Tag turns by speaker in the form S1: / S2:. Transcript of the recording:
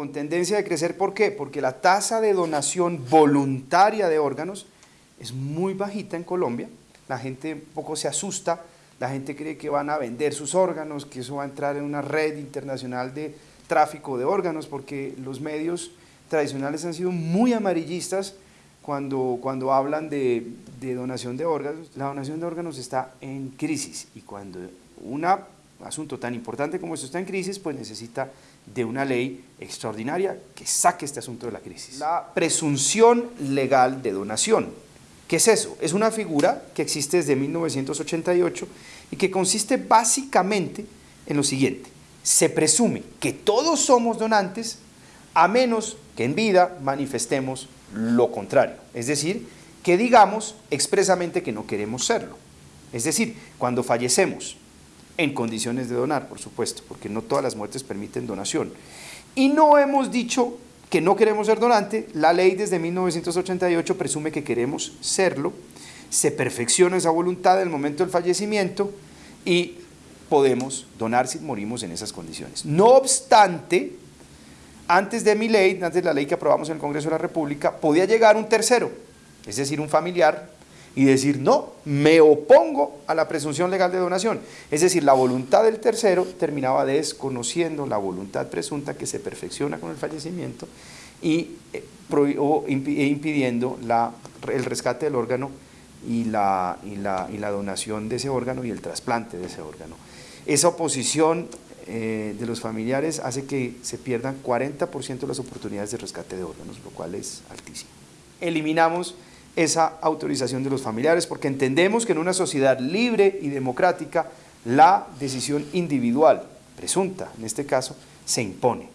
S1: con tendencia de crecer. ¿Por qué? Porque la tasa de donación voluntaria de órganos es muy bajita en Colombia. La gente un poco se asusta, la gente cree que van a vender sus órganos, que eso va a entrar en una red internacional de tráfico de órganos, porque los medios tradicionales han sido muy amarillistas cuando, cuando hablan de, de donación de órganos. La donación de órganos está en crisis y cuando un asunto tan importante como esto está en crisis, pues necesita de una ley extraordinaria que saque este asunto de la crisis. La presunción legal de donación. ¿Qué es eso? Es una figura que existe desde 1988 y que consiste básicamente en lo siguiente. Se presume que todos somos donantes a menos que en vida manifestemos lo contrario. Es decir, que digamos expresamente que no queremos serlo. Es decir, cuando fallecemos, en condiciones de donar, por supuesto, porque no todas las muertes permiten donación. Y no hemos dicho que no queremos ser donante, la ley desde 1988 presume que queremos serlo, se perfecciona esa voluntad en el momento del fallecimiento y podemos donar si morimos en esas condiciones. No obstante, antes de mi ley, antes de la ley que aprobamos en el Congreso de la República, podía llegar un tercero, es decir, un familiar, y decir, no, me opongo a la presunción legal de donación. Es decir, la voluntad del tercero terminaba desconociendo la voluntad presunta que se perfecciona con el fallecimiento y eh, e impidiendo la, el rescate del órgano y la, y, la, y la, donación de ese órgano y el trasplante de ese órgano. Esa oposición eh, de los familiares hace que se pierdan 40% de las oportunidades de rescate de órganos, lo cual es altísimo. Eliminamos esa autorización de los familiares, porque entendemos que en una sociedad libre y democrática la decisión individual, presunta en este caso, se impone.